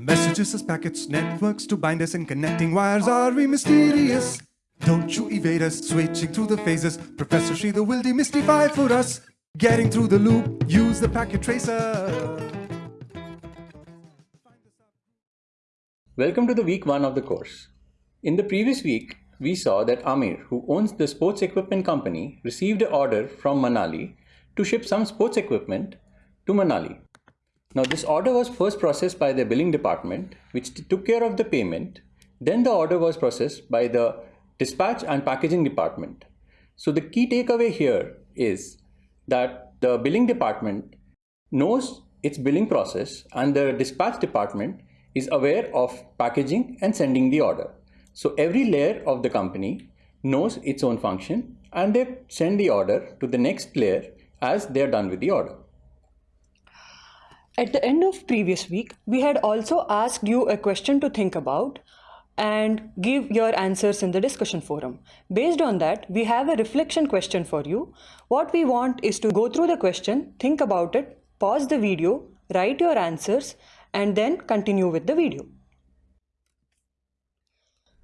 Messages as packets, networks to bind us and connecting wires are we mysterious? Don't you evade us, switching through the phases. Professor Sridhar will demystify for us. Getting through the loop, use the packet tracer. Welcome to the week one of the course. In the previous week, we saw that Amir, who owns the sports equipment company, received an order from Manali to ship some sports equipment to Manali. Now, this order was first processed by the billing department, which took care of the payment. Then the order was processed by the dispatch and packaging department. So the key takeaway here is that the billing department knows its billing process and the dispatch department is aware of packaging and sending the order. So every layer of the company knows its own function and they send the order to the next layer as they're done with the order. At the end of previous week, we had also asked you a question to think about and give your answers in the discussion forum. Based on that, we have a reflection question for you. What we want is to go through the question, think about it, pause the video, write your answers, and then continue with the video.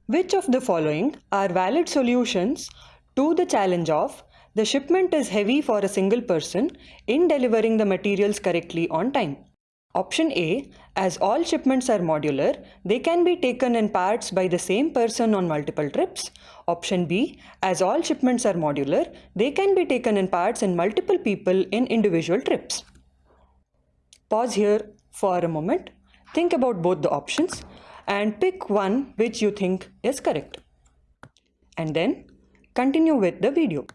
Which of the following are valid solutions to the challenge of the shipment is heavy for a single person in delivering the materials correctly on time? Option A, as all shipments are modular, they can be taken in parts by the same person on multiple trips. Option B, as all shipments are modular, they can be taken in parts in multiple people in individual trips. Pause here for a moment, think about both the options and pick one which you think is correct. And then continue with the video.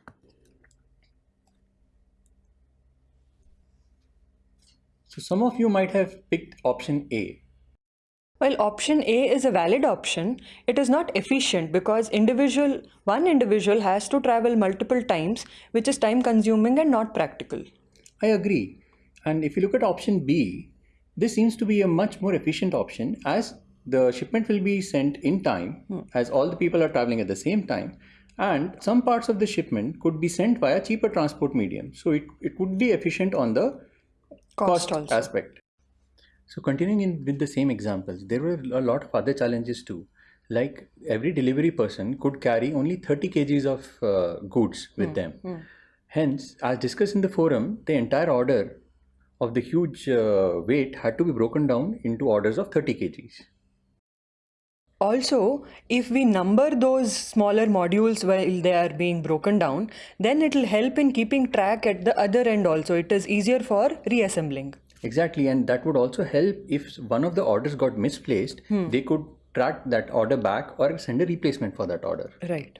So some of you might have picked option A. Well, option A is a valid option. It is not efficient because individual one individual has to travel multiple times, which is time consuming and not practical. I agree. And if you look at option B, this seems to be a much more efficient option as the shipment will be sent in time hmm. as all the people are traveling at the same time and some parts of the shipment could be sent via cheaper transport medium. So it, it would be efficient on the cost, cost aspect. So continuing in with the same examples, there were a lot of other challenges too. Like every delivery person could carry only 30 kgs of uh, goods with mm, them. Mm. Hence, as discussed in the forum, the entire order of the huge uh, weight had to be broken down into orders of 30 kgs. Also, if we number those smaller modules while they are being broken down, then it will help in keeping track at the other end also. It is easier for reassembling. Exactly, and that would also help if one of the orders got misplaced, hmm. they could track that order back or send a replacement for that order. Right.